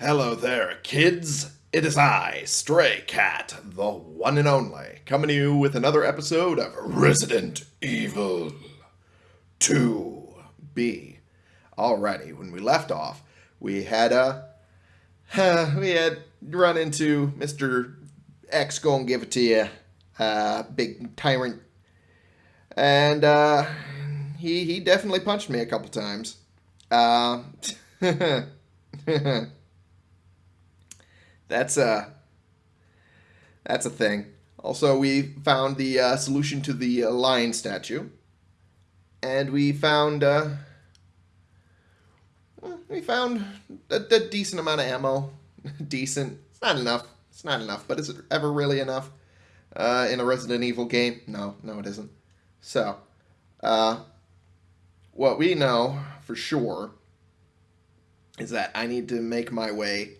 Hello there, kids. It is I, Stray Cat, the one and only, coming to you with another episode of Resident Evil 2B. Alrighty, when we left off, we had uh, we had run into Mr. X gonna give it to you, uh, big tyrant, and uh, he he definitely punched me a couple times. Uh, that's a that's a thing. Also, we found the uh, solution to the uh, lion statue, and we found uh, we found a, a decent amount of ammo. decent. It's not enough. It's not enough. But is it ever really enough uh, in a Resident Evil game? No, no, it isn't. So, uh, what we know for sure is that I need to make my way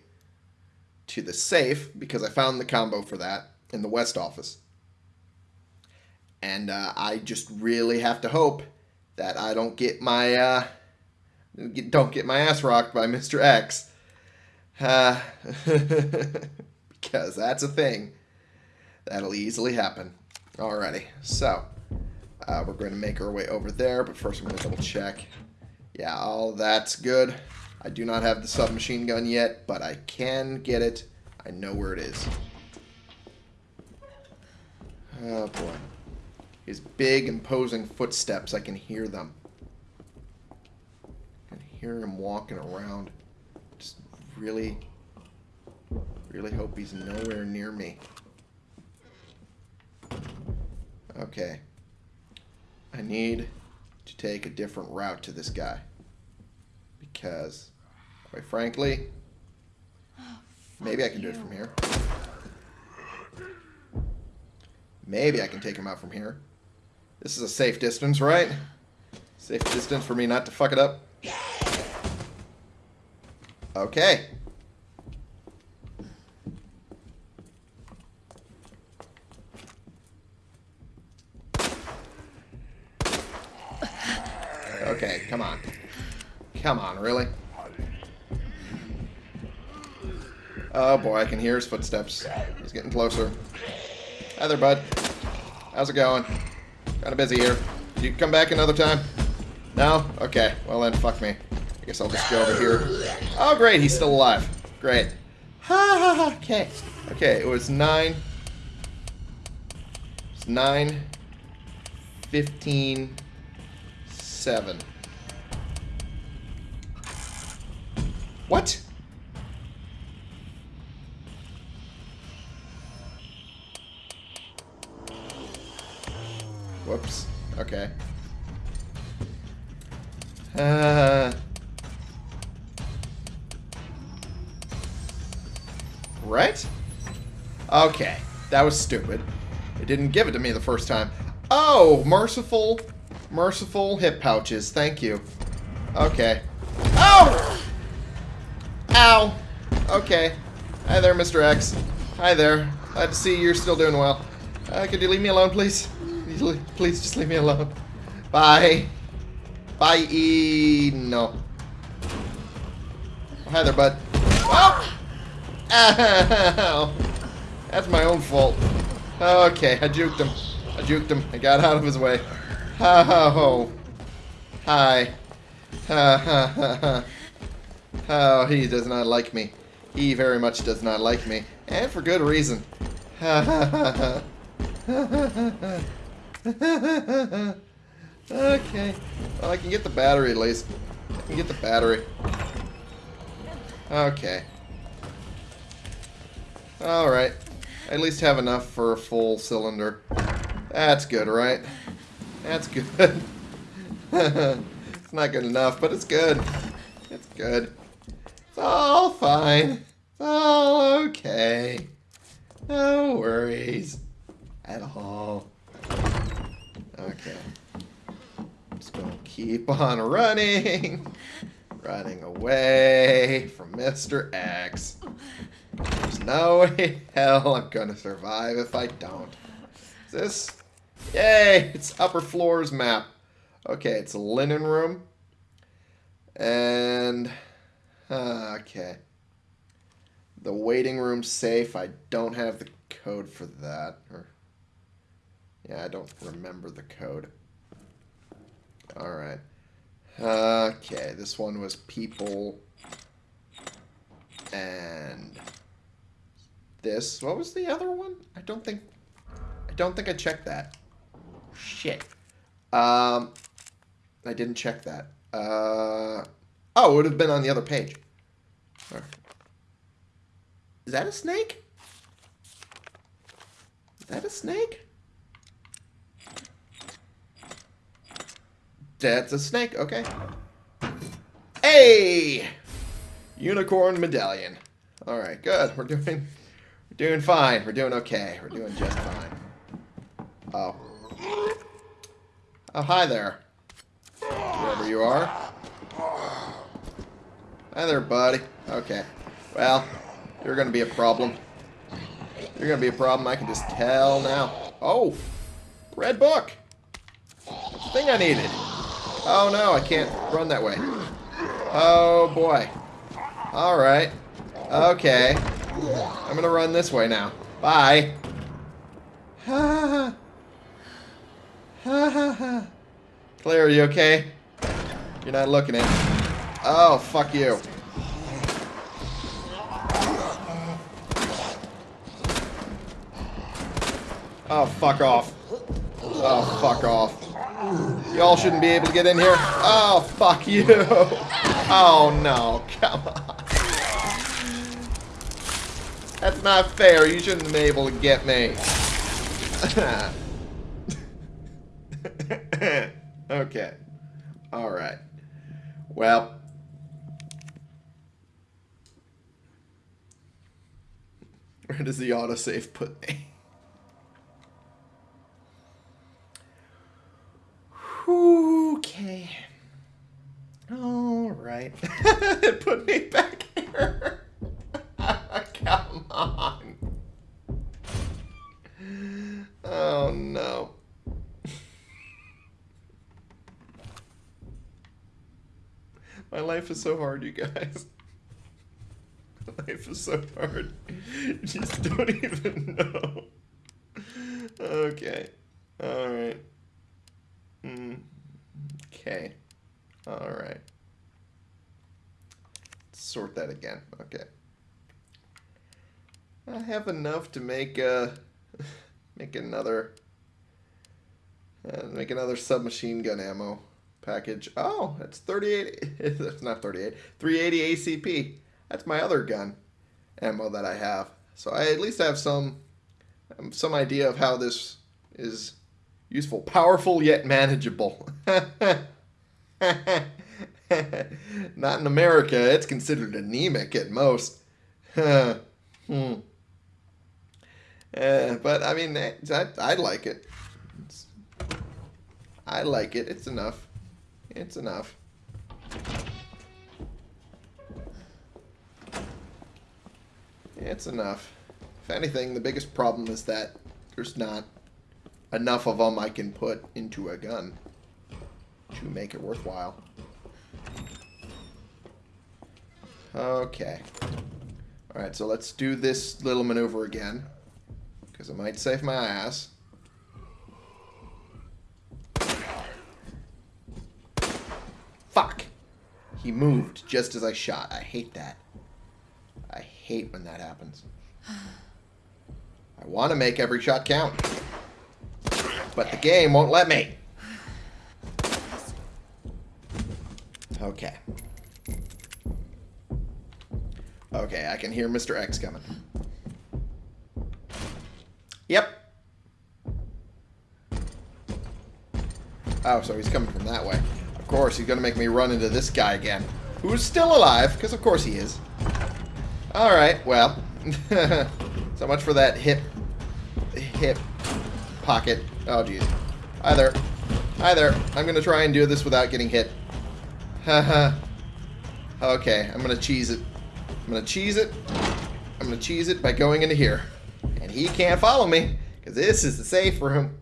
to the safe because I found the combo for that in the West office. And uh, I just really have to hope that I don't get my uh, don't get my ass rocked by Mr. X. Uh, because that's a thing. That'll easily happen. Alrighty, so uh, we're going to make our way over there, but first I'm going to double check. Yeah, all that's good. I do not have the submachine gun yet, but I can get it. I know where it is. Oh boy. His big imposing footsteps, I can hear them. I can hear him walking around. Just really, really hope he's nowhere near me. Okay. I need to take a different route to this guy. Because, quite frankly, maybe I can do it from here. Maybe I can take him out from here. This is a safe distance, right? Safe distance for me not to fuck it up. Okay. Okay, come on. Come on, really? Oh boy, I can hear his footsteps. He's getting closer. Hi there, bud. How's it going? Kind of busy here. You come back another time? No? Okay. Well then, fuck me. I guess I'll just go over here. Oh, great. He's still alive. Great. Ha ha ha. Okay. Okay, it was 9... It's 9... 15... 7. What? Whoops. Okay. Uh... Right? Okay. That was stupid. It didn't give it to me the first time. Oh, merciful, merciful hip pouches. Thank you. Okay. Oh! Ow! Okay. Hi there, Mr. X. Hi there. Glad to see you're still doing well. Uh, could you leave me alone, please? Please just leave me alone. Bye. Bye. -e. No. Oh, hi there, bud. Oh! Ow! That's my own fault. Okay, I juked him. I juked him. I got out of his way. Oh. Hi. Ha ha ha ha. Oh, he does not like me. He very much does not like me. And for good reason. Ha ha ha ha. Ha ha ha ha. okay. Well, I can get the battery at least. I can get the battery. Okay. Alright. At least have enough for a full cylinder. That's good, right? That's good. it's not good enough, but it's good. It's good. It's all fine. It's all okay. No worries. At all. Okay. Just gonna keep on running. running away from Mr. X. There's no way hell I'm gonna survive if I don't. Is this? Yay! It's upper floors map. Okay, it's a linen room. And... Uh, okay. The waiting room safe. I don't have the code for that. Or yeah, I don't remember the code. All right. Okay, this one was people and this. What was the other one? I don't think I don't think I checked that. Shit. Um I didn't check that. Uh oh, it would have been on the other page. Is that a snake? Is that a snake? That's a snake, okay. Hey! Unicorn medallion. Alright, good. We're doing we're doing fine. We're doing okay. We're doing just fine. Oh. Oh, hi there. Whoever you are. Hi there, buddy. Okay. Well, you're gonna be a problem. You're gonna be a problem, I can just tell now. Oh! Red book! Thing I needed. Oh no, I can't run that way. Oh boy. Alright. Okay. I'm gonna run this way now. Bye. Ha ha ha. Claire, are you okay? You're not looking at me. Oh, fuck you. Oh, fuck off. Oh, fuck off. Y'all shouldn't be able to get in here. Oh, fuck you. Oh, no. Come on. That's not fair. You shouldn't be able to get me. okay. Alright. Well. Where does the autosave put me? Okay. All right. put me back here. Come on. Oh no. My life is so hard, you guys. My life is so hard. You just don't even know. Okay. Alright. Mm. Okay. Alright. Sort that again. Okay. I have enough to make uh make another uh, make another submachine gun ammo package. Oh, that's 38 that's not 38. 380 ACP. That's my other gun ammo that I have. So I at least have some some idea of how this is Useful. Powerful yet manageable. Not in America. It's considered anemic at most. hmm. Uh, but, I mean, I, I like it. It's, I like it. It's enough. It's enough. It's enough. If anything, the biggest problem is that there's not enough of them I can put into a gun to make it worthwhile. Okay. Alright, so let's do this little maneuver again. Because it might save my ass. Fuck! He moved just as I shot. I hate that. I hate when that happens. I want to make every shot count but the game won't let me. Okay. Okay, I can hear Mr. X coming. Yep. Oh, so he's coming from that way. Of course, he's going to make me run into this guy again. Who's still alive, because of course he is. Alright, well. so much for that hip... hip pocket. Oh, jeez. Hi there. Hi there. I'm going to try and do this without getting hit. Haha. okay, I'm going to cheese it. I'm going to cheese it. I'm going to cheese it by going into here. And he can't follow me, because this is the safe room.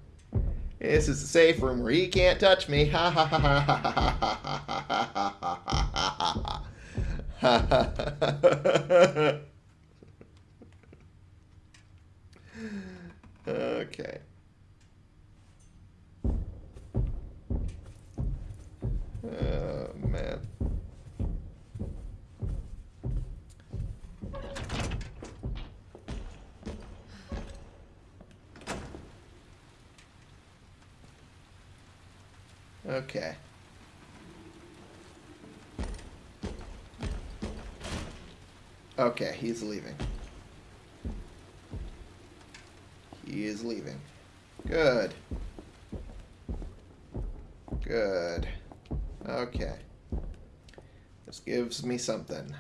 This is the safe room where he can't touch me. Ha ha ha ha ha ha ha ha ha ha Okay. Okay. Okay, he's leaving. He is leaving. Good. Good. Okay. This gives me something.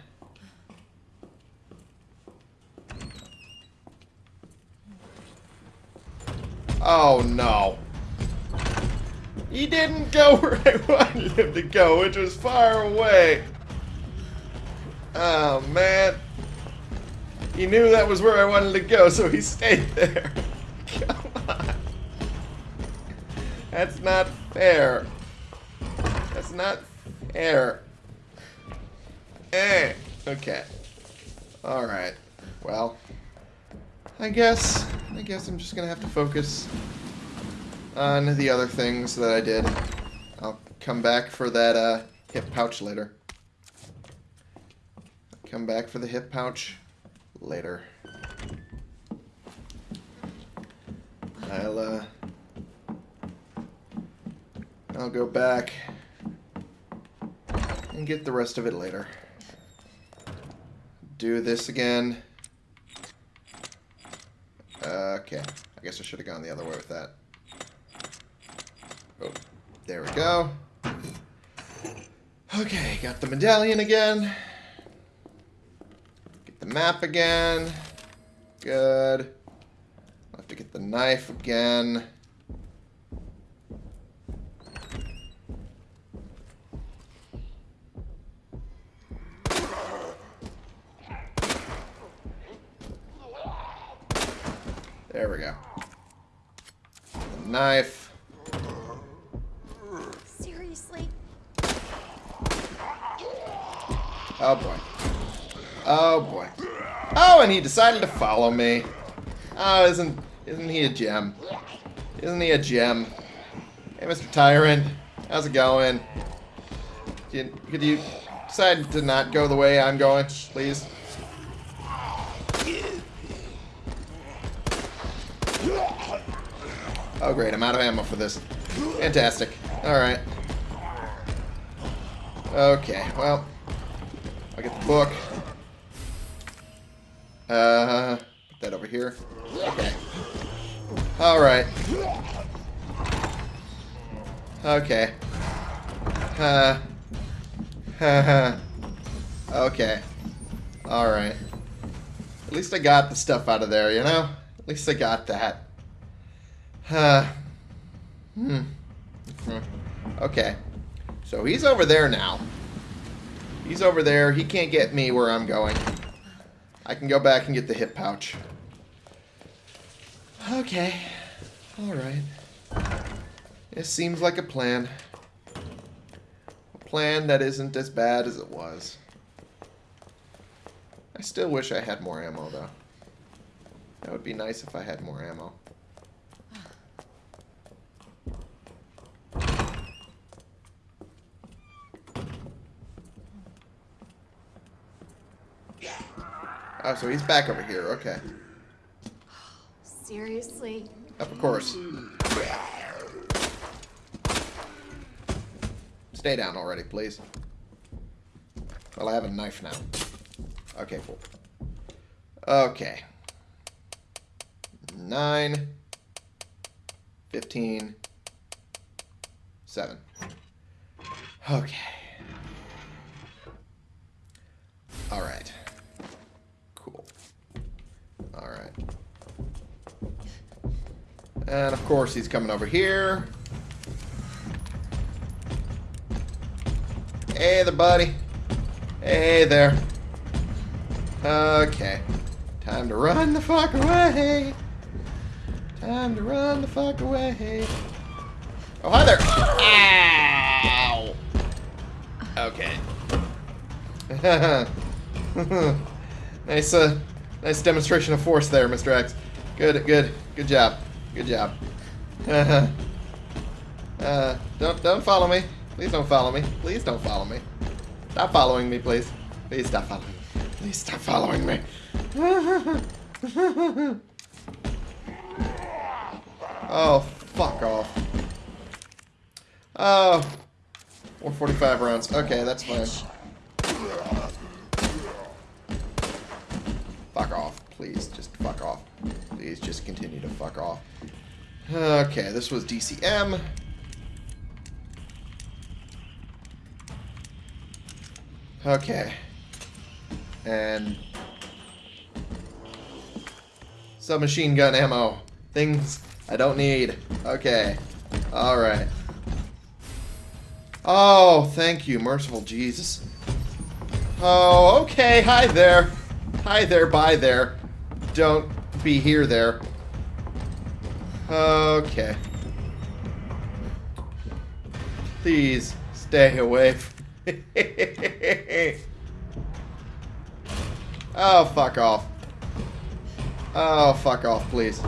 Oh no. He didn't go where I wanted him to go, which was far away. Oh man. He knew that was where I wanted to go, so he stayed there. Come on. That's not fair. That's not fair. Eh. Okay. Alright. Well. I guess I guess I'm just gonna have to focus on the other things that I did. I'll come back for that uh, hip pouch later. Come back for the hip pouch later. I'll uh I'll go back and get the rest of it later. Do this again. Okay. I guess I should have gone the other way with that. There we go. Okay, got the medallion again. Get the map again. Good. I'll have to get the knife again. There we go. The knife. Seriously? Oh boy. Oh boy. Oh, and he decided to follow me. Oh, isn't isn't he a gem? Isn't he a gem? Hey, Mr. Tyrant, how's it going? Could you, could you decide to not go the way I'm going, please? Oh great, I'm out of ammo for this. Fantastic. Alright. Okay, well. I'll get the book. Uh, put that over here. Okay. Alright. Okay. Uh. okay. Alright. At least I got the stuff out of there, you know? At least I got that. Uh, hmm. Okay. So he's over there now. He's over there. He can't get me where I'm going. I can go back and get the hip pouch. Okay. Alright. It seems like a plan. A plan that isn't as bad as it was. I still wish I had more ammo, though. That would be nice if I had more ammo. Oh, so he's back over here. Okay. Seriously? Of course. Stay down already, please. Well, I have a knife now. Okay, cool. Okay. Nine. Fifteen. Seven. Okay. Alright. Cool. Alright. And of course he's coming over here. Hey there, buddy. Hey there. Okay. Time to run the fuck away. Time to run the fuck away. Oh, hi there. Ow. Okay. nice, uh, nice demonstration of force there, Mr. X. Good, good, good job. Good job. uh, don't, don't follow me. Please don't follow me. Please don't follow me. Stop following me, please. Please stop following me. Please stop following me. oh, fuck off. Oh. 145 rounds. Okay, that's fine. Fuck off. Please, just fuck off. Just continue to fuck off. Okay, this was DCM. Okay. And submachine gun ammo. Things I don't need. Okay. Alright. Oh, thank you, merciful Jesus. Oh, okay. Hi there. Hi there, bye there. Don't be here there. Okay. Please stay away oh, fuck off. Oh, fuck off, please.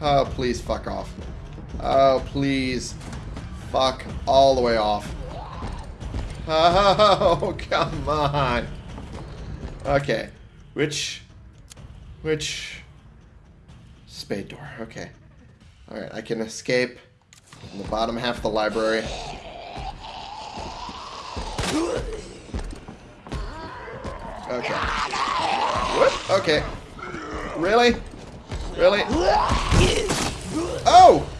Oh, please fuck off. Oh, please. Fuck all the way off. Oh, come on. Okay. Which... Which... Spade door. Okay. Alright, I can escape in the bottom half of the library. Okay. What? Okay. Really? Really? Oh!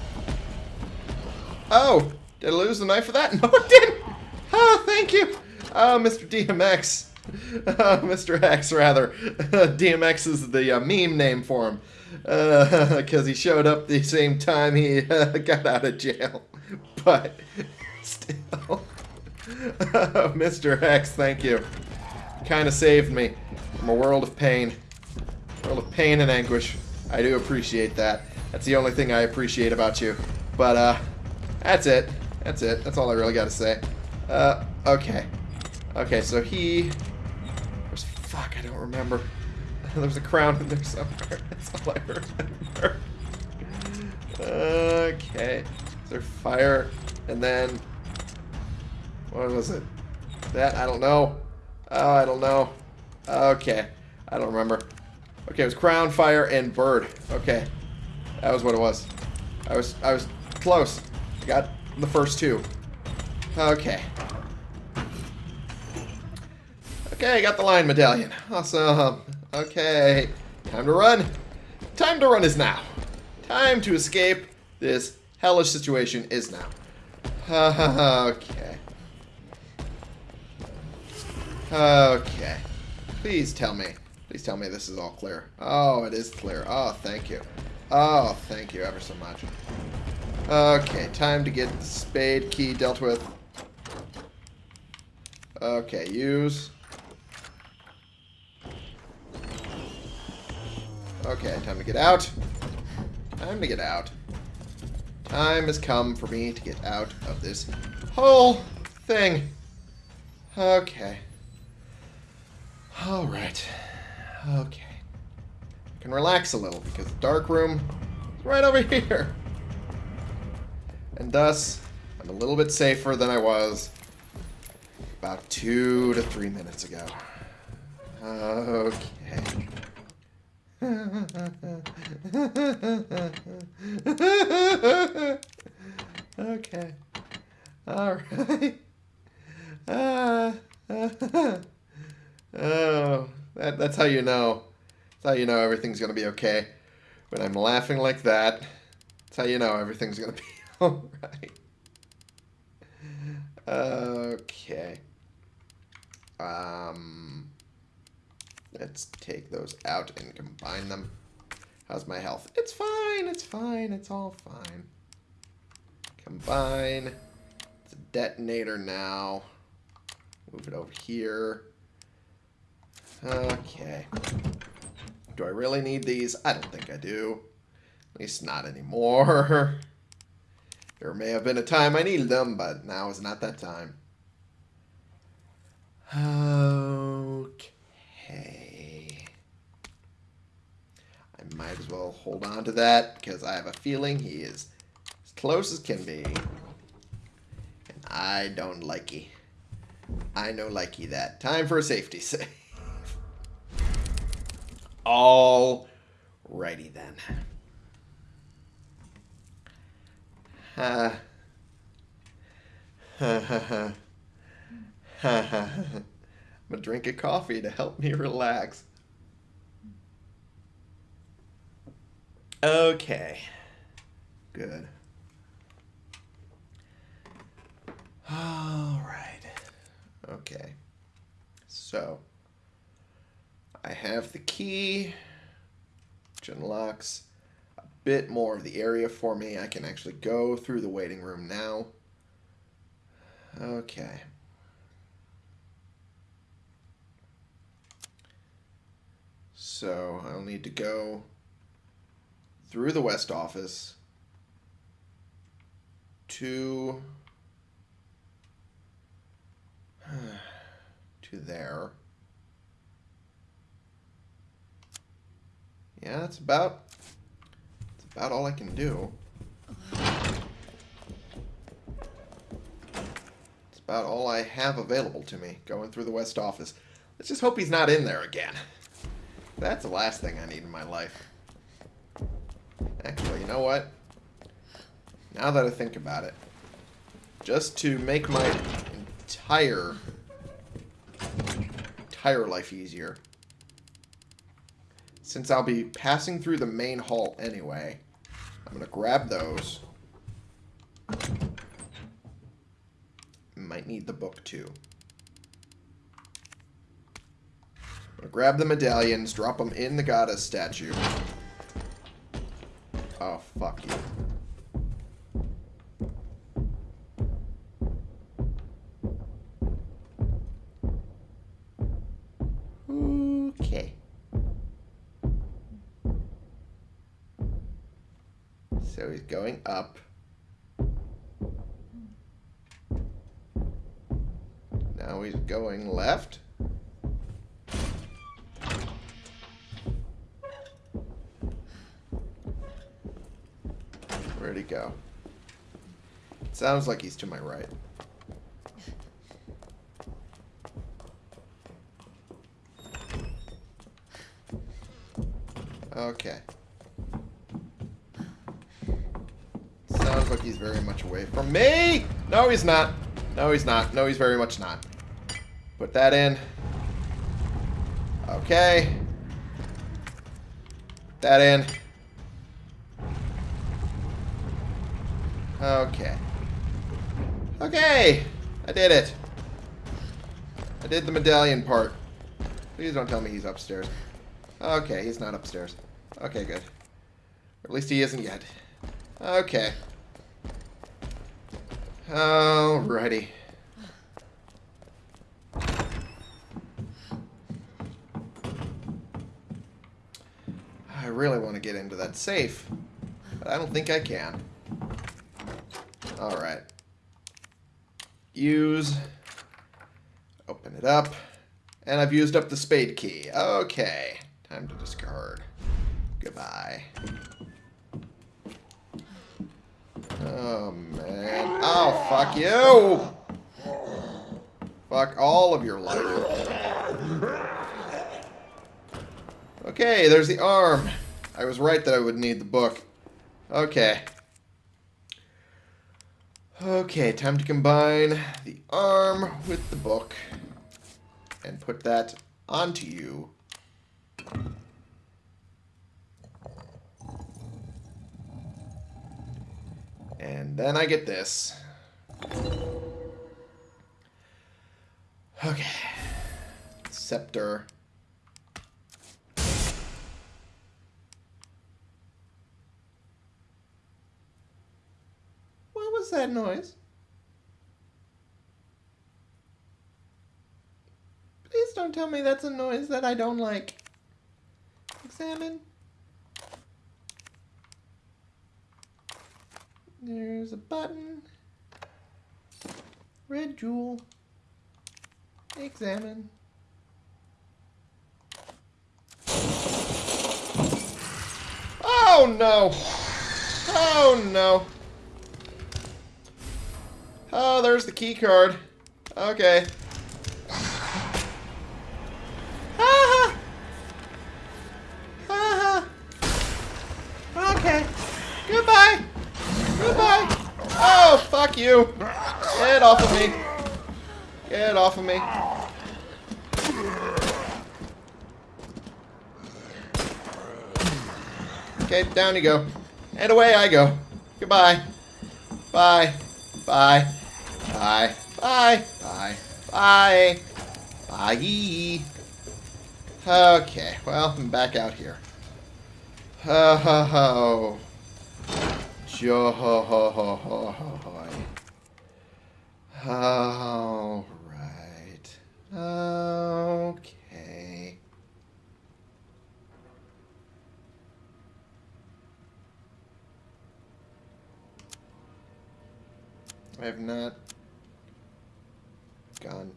Oh! Did I lose the knife for that? No, I didn't! Oh, thank you! Ah, oh, Mr. DMX. Mr. X, rather. DMX is the uh, meme name for him. Because uh, he showed up the same time he uh, got out of jail. But, still. Mr. X, thank you. Kind of saved me from a world of pain. World of pain and anguish. I do appreciate that. That's the only thing I appreciate about you. But, uh, that's it. That's it. That's all I really got to say. Uh, okay. Okay, so he... remember. There's a crown in there somewhere. That's all I remember. Okay. Is there fire? And then... What was it? That? I don't know. Oh, I don't know. Okay. I don't remember. Okay, it was crown, fire, and bird. Okay. That was what it was. I was I was close. Got the first two. Okay. Okay, I got the lion medallion. Awesome. Okay. Time to run. Time to run is now. Time to escape this hellish situation is now. okay. Okay. Please tell me. Please tell me this is all clear. Oh, it is clear. Oh, thank you. Oh, thank you ever so much. Okay, time to get the spade key dealt with. Okay, use. Okay, time to get out. Time to get out. Time has come for me to get out of this whole thing. Okay. Alright. Okay. I can relax a little because the dark room is right over here. And thus, I'm a little bit safer than I was about two to three minutes ago. Okay. Okay. Alright. Uh, Oh, that, that's how you know. That's how you know everything's going to be okay. When I'm laughing like that, that's how you know everything's going to be alright. Okay. Um, let's take those out and combine them. How's my health? It's fine, it's fine, it's all fine. Combine. It's a detonator now. Move it over here. Okay. Do I really need these? I don't think I do. At least not anymore. there may have been a time I needed them, but now is not that time. Okay. I might as well hold on to that because I have a feeling he is as close as can be. And I don't like likey. I know like likey that. Time for a safety save. All righty then. Uh, I'm gonna drink a coffee to help me relax. Okay. Good. All right. Okay. So, I have the key, which unlocks a bit more of the area for me. I can actually go through the waiting room now. Okay. So, I'll need to go through the west office to to there. Yeah, that's about that's about all I can do. It's about all I have available to me going through the west office. Let's just hope he's not in there again. That's the last thing I need in my life. You know what? Now that I think about it, just to make my entire entire life easier, since I'll be passing through the main hall anyway, I'm going to grab those. Might need the book too. I'm going to grab the medallions, drop them in the goddess statue. Oh, fuck you. Okay. So he's going up. Now he's going left. Go? Sounds like he's to my right. Okay. Sounds like he's very much away from me! No, he's not. No, he's not. No, he's very much not. Put that in. Okay. That in. Okay. Okay! I did it. I did the medallion part. Please don't tell me he's upstairs. Okay, he's not upstairs. Okay, good. Or at least he isn't yet. Okay. Alrighty. I really want to get into that safe, but I don't think I can. Alright. Use. Open it up. And I've used up the spade key. Okay. Time to discard. Goodbye. Oh, man. Oh, fuck you! Fuck all of your life. Okay, there's the arm. I was right that I would need the book. Okay. Okay, time to combine the arm with the book and put that onto you. And then I get this. Okay. Scepter. What was that noise? Please don't tell me that's a noise that I don't like. Examine. There's a button. Red jewel. Examine. Oh no! Oh no! Oh, there's the key card. Okay. Ah! Ah! Okay. Goodbye. Goodbye. Oh, fuck you. Get off of me! Get off of me! Okay, down you go. And away I go. Goodbye. Bye. Bye. Bye. Bye. Bye. Bye. Bye. Okay, well, I'm back out here. Ho ho ho. Jo ho ho ho ho ho ho. All right. Okay. I have not gone.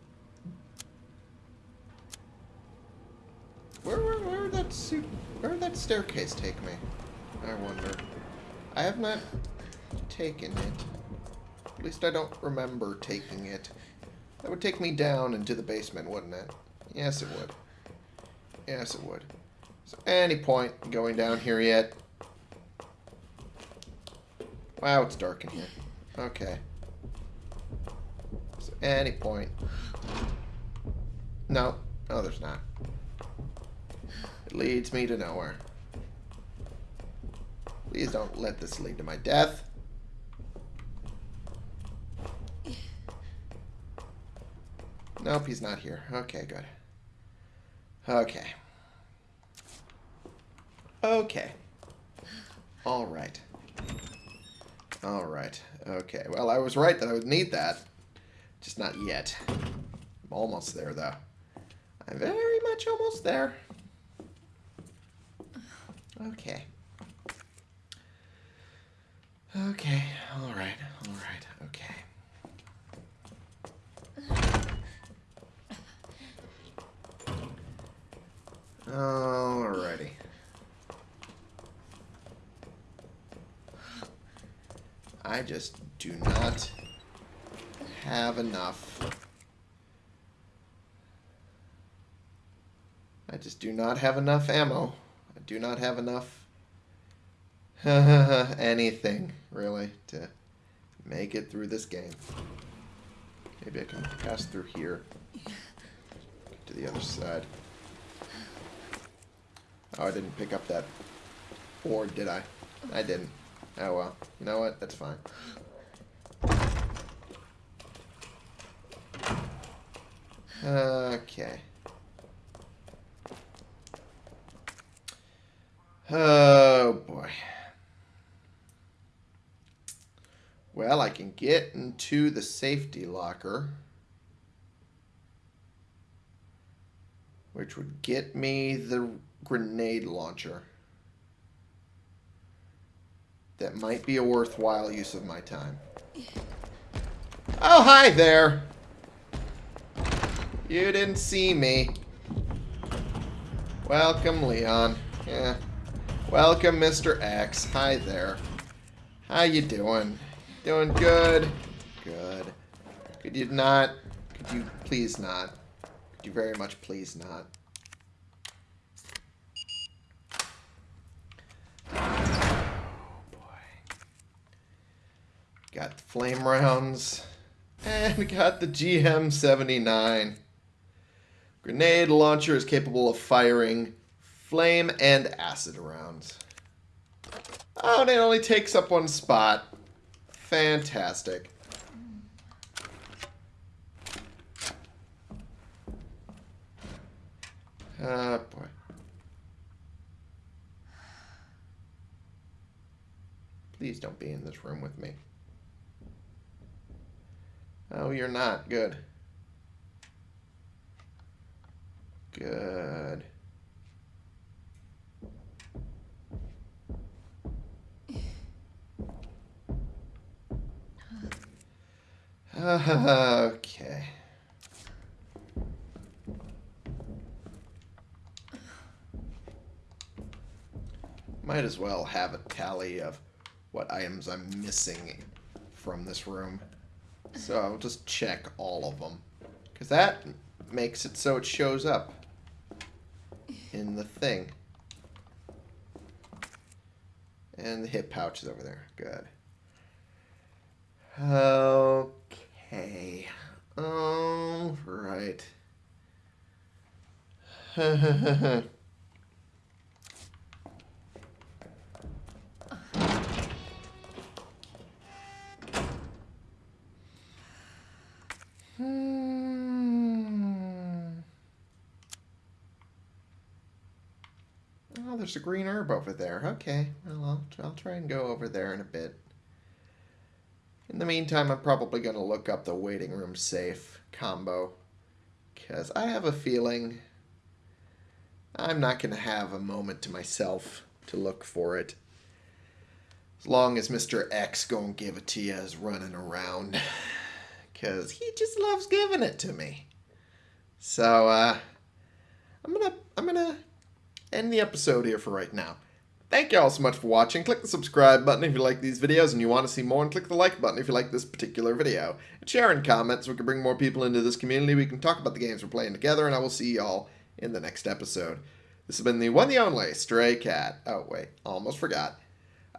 Where, where, where would that suit, where would that staircase take me? I wonder. I have not taken it. At least I don't remember taking it. That would take me down into the basement, wouldn't it? Yes, it would. Yes, it would. So any point going down here yet? Wow, it's dark in here. Okay. Any point. No. No, there's not. It leads me to nowhere. Please don't let this lead to my death. Nope, he's not here. Okay, good. Okay. Okay. All right. All right. Okay. Well, I was right that I would need that. Just not yet. I'm almost there, though. I'm very much almost there. Okay. Okay. All right. All right. Okay. Alrighty. I just do not have enough. I just do not have enough ammo. I do not have enough anything, really, to make it through this game. Maybe I can pass through here. To the other side. Oh, I didn't pick up that board, did I? I didn't. Oh well. You know what? That's fine. Okay. Oh boy. Well, I can get into the safety locker. Which would get me the grenade launcher. That might be a worthwhile use of my time. Oh, hi there! You didn't see me. Welcome, Leon. Yeah. Welcome, Mr. X. Hi there. How you doing? Doing good? Good. Could you not? Could you please not? Could you very much please not? Oh, boy. Got the flame rounds. And got the GM79. Grenade launcher is capable of firing flame and acid rounds. Oh, and it only takes up one spot. Fantastic. Ah, oh, boy. Please don't be in this room with me. Oh, you're not. Good. Good. okay. Might as well have a tally of what items I'm missing from this room. So I'll just check all of them. Because that makes it so it shows up in the thing. And the hip pouch is over there. Good. Okay. Oh, right. there's a green herb over there. Okay, well, I'll, I'll try and go over there in a bit. In the meantime, I'm probably going to look up the waiting room safe combo. Because I have a feeling I'm not going to have a moment to myself to look for it. As long as Mr. X gonna give it to you is running around because he just loves giving it to me. So uh, I'm gonna I'm gonna end the episode here for right now. Thank you all so much for watching. Click the subscribe button if you like these videos and you want to see more, and click the like button if you like this particular video. And share and comment so we can bring more people into this community. We can talk about the games we're playing together, and I will see y'all in the next episode. This has been the one, the only Stray Cat. Oh wait, almost forgot.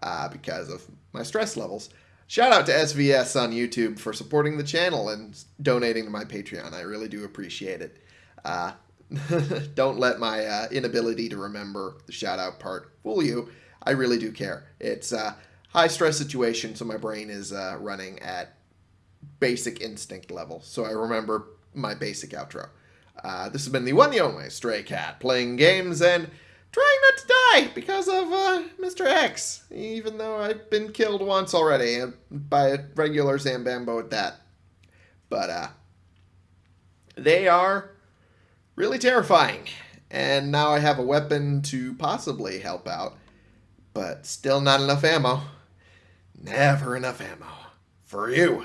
Uh, because of my stress levels. Shout out to SVS on YouTube for supporting the channel and donating to my Patreon. I really do appreciate it. Uh, don't let my uh, inability to remember the shout out part fool you. I really do care. It's a high stress situation, so my brain is uh, running at basic instinct level. So I remember my basic outro. Uh, this has been the one, the only Stray Cat playing games and trying not to die because of uh, Mr. X, even though I've been killed once already by a regular Zambambo at that. But uh, they are really terrifying, and now I have a weapon to possibly help out, but still not enough ammo. Never enough ammo for you.